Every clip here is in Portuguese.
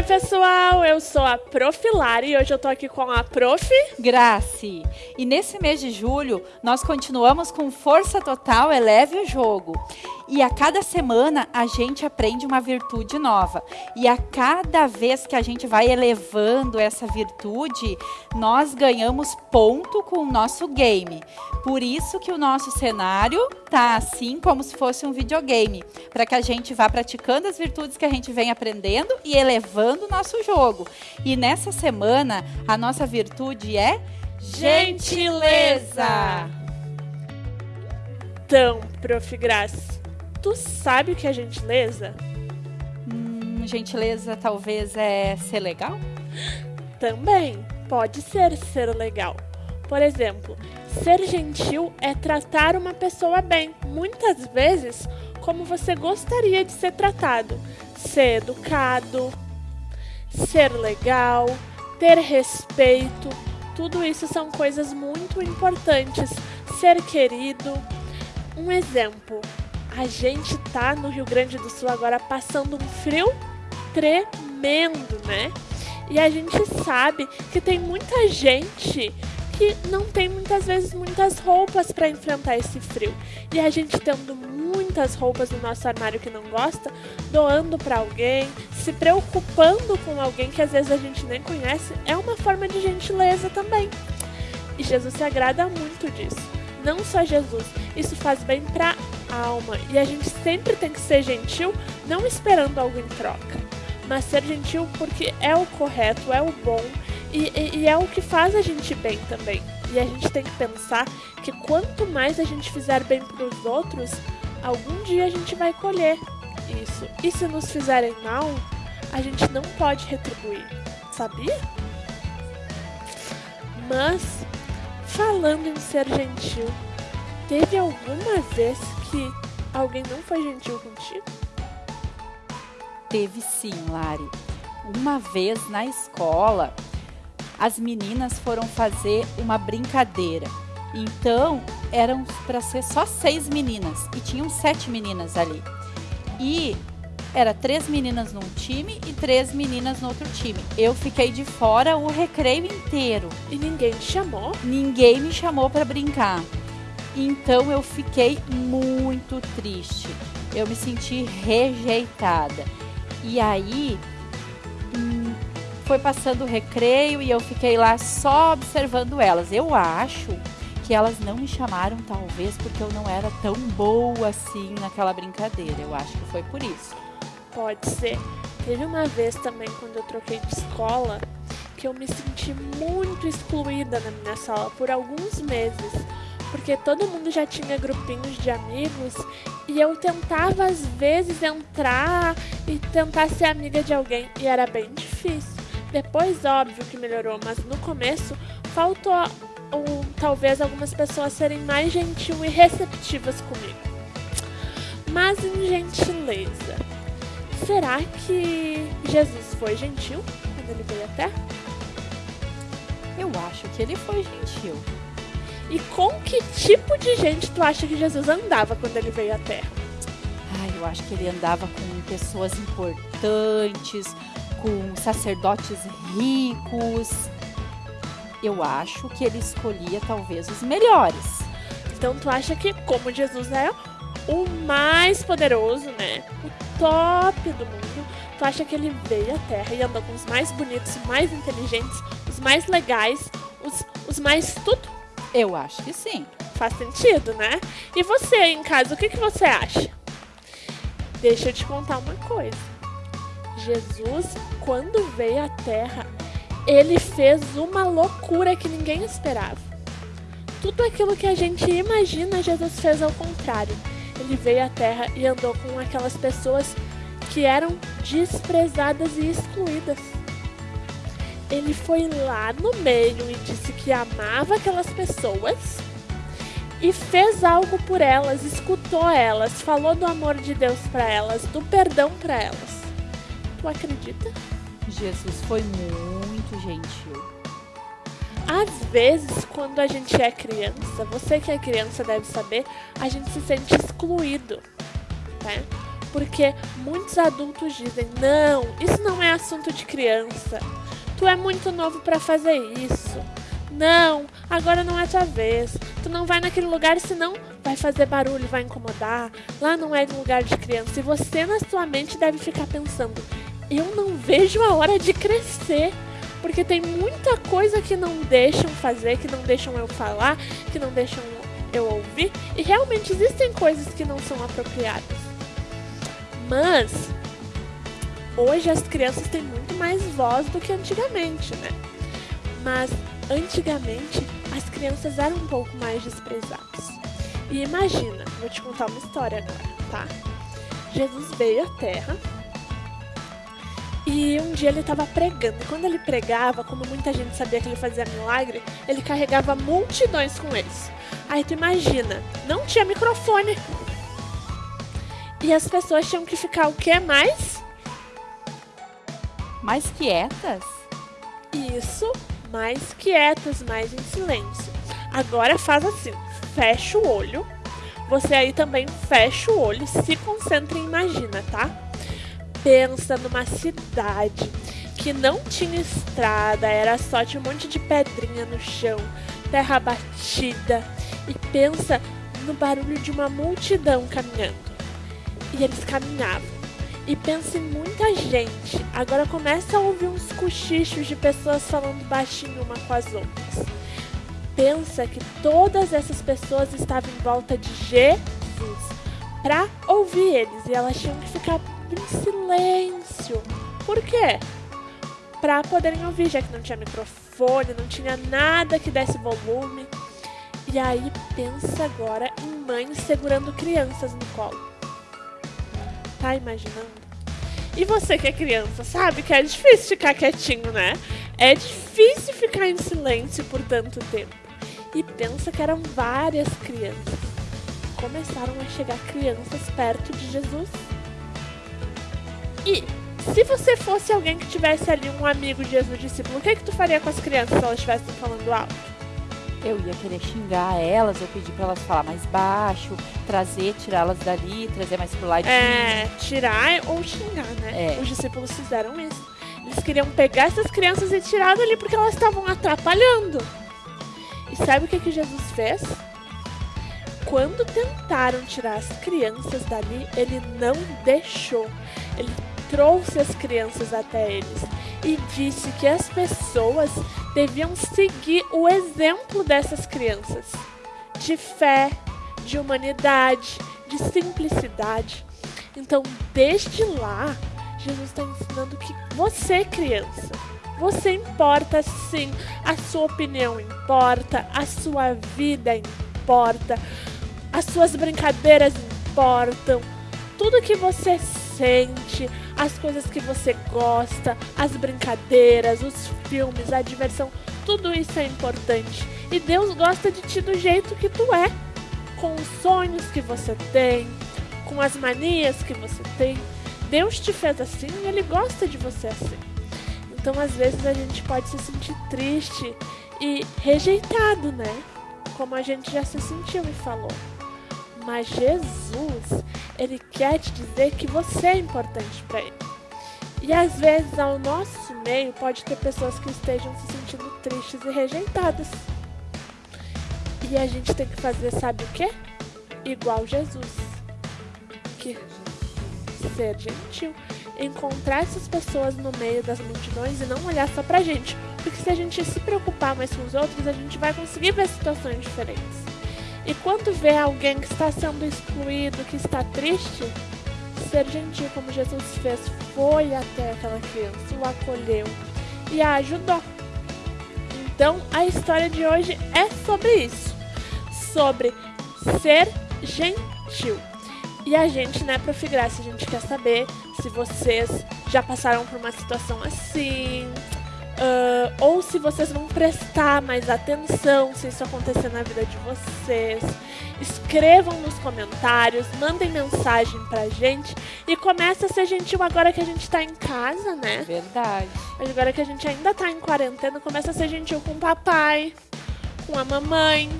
Oi, pessoal! Eu sou a Prof. Lari e hoje eu tô aqui com a Prof. Grace. E nesse mês de julho, nós continuamos com força total Eleve o Jogo. E a cada semana a gente aprende uma virtude nova. E a cada vez que a gente vai elevando essa virtude, nós ganhamos ponto com o nosso game. Por isso que o nosso cenário tá assim como se fosse um videogame, para que a gente vá praticando as virtudes que a gente vem aprendendo e elevando o nosso jogo. E nessa semana, a nossa virtude é gentileza. Então, Prof. Graça, tu sabe o que é gentileza? Hum, gentileza talvez é ser legal? Também pode ser ser legal. Por exemplo, ser gentil é tratar uma pessoa bem, muitas vezes como você gostaria de ser tratado. Ser educado, ser legal, ter respeito, tudo isso são coisas muito importantes. Ser querido. Um exemplo, a gente tá no Rio Grande do Sul agora passando um frio tremendo, né? E a gente sabe que tem muita gente que não tem muitas vezes muitas roupas para enfrentar esse frio. E a gente tendo muitas roupas no nosso armário que não gosta, doando para alguém, se preocupando com alguém que às vezes a gente nem conhece, é uma forma de gentileza também. E Jesus se agrada muito disso. Não só Jesus, isso faz bem para alma. E a gente sempre tem que ser gentil, não esperando algo em troca, mas ser gentil porque é o correto, é o bom e, e, e, é o que faz a gente bem também. E a gente tem que pensar que quanto mais a gente fizer bem para os outros, algum dia a gente vai colher isso. E se nos fizerem mal, a gente não pode retribuir, sabia? Mas, falando em ser gentil, teve alguma vez que alguém não foi gentil contigo? Teve sim, Lari. Uma vez na escola, as meninas foram fazer uma brincadeira. Então, eram para ser só seis meninas e tinham sete meninas ali. E era três meninas num time e três meninas no outro time. Eu fiquei de fora o recreio inteiro. E ninguém te chamou? Ninguém me chamou para brincar. Então eu fiquei muito triste. Eu me senti rejeitada. E aí foi passando o recreio e eu fiquei lá só observando elas. Eu acho que elas não me chamaram, talvez, porque eu não era tão boa assim naquela brincadeira. Eu acho que foi por isso. Pode ser. Teve uma vez também, quando eu troquei de escola, que eu me senti muito excluída na minha sala por alguns meses. Porque todo mundo já tinha grupinhos de amigos e eu tentava às vezes entrar e tentar ser amiga de alguém e era bem difícil. Depois, óbvio que melhorou, mas no começo faltou talvez algumas pessoas serem mais gentil e receptivas comigo. Mas em gentileza, será que Jesus foi gentil quando ele veio Terra? Eu acho que ele foi gentil. E com que tipo de gente tu acha que Jesus andava quando ele veio à Terra? Ah, eu acho que ele andava com pessoas importantes, com sacerdotes ricos. Eu acho que ele escolhia talvez os melhores. Então tu acha que como Jesus é o mais poderoso, né? O top do mundo, tu acha que ele veio à Terra e andou com os mais bonitos, os mais inteligentes, os mais legais, os, os mais tudo? Eu acho que sim. Faz sentido, né? E você em casa, o que, que você acha? Deixa eu te contar uma coisa. Jesus, quando veio à Terra, ele fez uma loucura que ninguém esperava. Tudo aquilo que a gente imagina, Jesus fez ao contrário. Ele veio à Terra e andou com aquelas pessoas que eram desprezadas e excluídas. Ele foi lá no meio e disse que amava aquelas pessoas e fez algo por elas, escutou elas, falou do amor de Deus para elas, do perdão para elas. Tu acredita? Jesus foi muito gentil. Às vezes, quando a gente é criança, você que é criança deve saber, a gente se sente excluído, né? Porque muitos adultos dizem: "Não, isso não é assunto de criança. Tu é muito novo para fazer isso. Não, agora não é tua vez. Tu não vai naquele lugar senão vai fazer barulho, vai incomodar. Lá não é lugar de criança. E você na sua mente deve ficar pensando: eu não vejo a hora de crescer. Porque tem muita coisa que não deixam fazer, que não deixam eu falar, que não deixam eu ouvir. E realmente existem coisas que não são apropriadas. Mas hoje as crianças têm muito mais voz do que antigamente, né? Mas antigamente as crianças eram um pouco mais desprezadas. E imagina, vou te contar uma história agora, tá? Jesus veio à Terra e um dia ele estava pregando. E quando ele pregava, como muita gente sabia que ele fazia milagre, ele carregava multidões com eles. Aí tu imagina, não tinha microfone. E as pessoas tinham que ficar o que mais? Mais quietas? Isso, mais quietas, mais em silêncio. Agora faz assim, fecha o olho. Você aí também fecha o olho, se concentra e imagina, tá? Pensa numa cidade que não tinha estrada, era só tinha um monte de pedrinha no chão, terra batida. E pensa no barulho de uma multidão caminhando. E eles caminhavam. E pensa em muita gente. Agora começa a ouvir uns cochichos de pessoas falando baixinho uma com as outras. Pensa que todas essas pessoas estavam em volta de Jesus para ouvir eles e elas tinham que ficar em silêncio. Por quê? Para poderem ouvir, já que não tinha microfone, não tinha nada que desse volume. E aí pensa agora em mães segurando crianças no colo. Tá imaginando? E você que é criança, sabe que é difícil ficar quietinho, né? É difícil ficar em silêncio por tanto tempo. E pensa que eram várias crianças. Começaram a chegar crianças perto de Jesus. E se você fosse alguém que tivesse ali um amigo de Jesus discípulo, o que, que tu faria com as crianças se elas estivessem falando alto? Eu ia querer xingar elas, eu pedir para elas falar mais baixo, trazer, tirá-las dali, trazer mais pro lado. É, tirar ou xingar, né? É. Os discípulos fizeram isso. Eles queriam pegar essas crianças e tirar dali porque elas estavam atrapalhando. E sabe o que, que Jesus fez? Quando tentaram tirar as crianças dali, ele não deixou. Ele trouxe as crianças até eles e disse que as pessoas deviam seguir o exemplo dessas crianças. De fé, de humanidade, de simplicidade. Então, desde lá, Jesus está ensinando que você, criança, você importa sim, a sua opinião importa, a sua vida importa, as suas brincadeiras importam, tudo que você as coisas que você gosta, as brincadeiras, os filmes, a diversão, tudo isso é importante. E Deus gosta de ti do jeito que tu é, com os sonhos que você tem, com as manias que você tem. Deus te fez assim e Ele gosta de você assim. Então, às vezes, a gente pode se sentir triste e rejeitado, né? Como a gente já se sentiu e falou. Mas Jesus, Ele quer te dizer que você é importante para Ele. E às vezes, ao nosso meio, pode ter pessoas que estejam se sentindo tristes e rejeitadas. E a gente tem que fazer, sabe o quê? Igual Jesus. Que ser gentil, encontrar essas pessoas no meio das multidões e não olhar só pra gente. Porque se a gente se preocupar mais com os outros, a gente vai conseguir ver situações diferentes. E quando vê alguém que está sendo excluído, que está triste, ser gentil como Jesus fez, foi até aquela criança, o acolheu e a ajudou. Então, a história de hoje é sobre isso, sobre ser gentil. E a gente, né, Prof. Graça, a gente quer saber se vocês já passaram por uma situação assim, ou se vocês vão prestar mais atenção se isso acontecer na vida de vocês. Escrevam nos comentários, mandem mensagem pra gente e comece a ser gentil agora que a gente tá em casa, né? Verdade. Agora que a gente ainda tá em quarentena, começa a ser gentil com o papai, com a mamãe,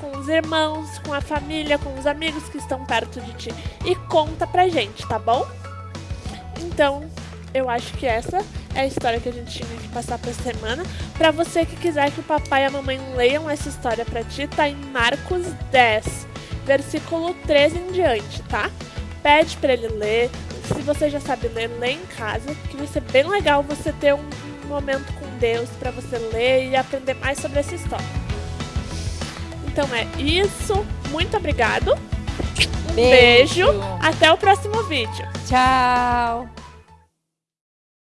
com os irmãos, com a família, com os amigos que estão perto de ti e conta pra gente, tá bom? Então, eu acho que essa é a história que a gente tinha que passar pra semana. Pra você que quiser que o papai e a mamãe leiam essa história pra ti, tá em Marcos 10, versículo 13 em diante, tá? Pede pra ele ler. Se você já sabe ler, lê em casa, que vai ser bem legal você ter um momento com Deus para você ler e aprender mais sobre essa história. Então é isso. Muito obrigado. Um beijo. Beijo. Até o próximo vídeo. Tchau.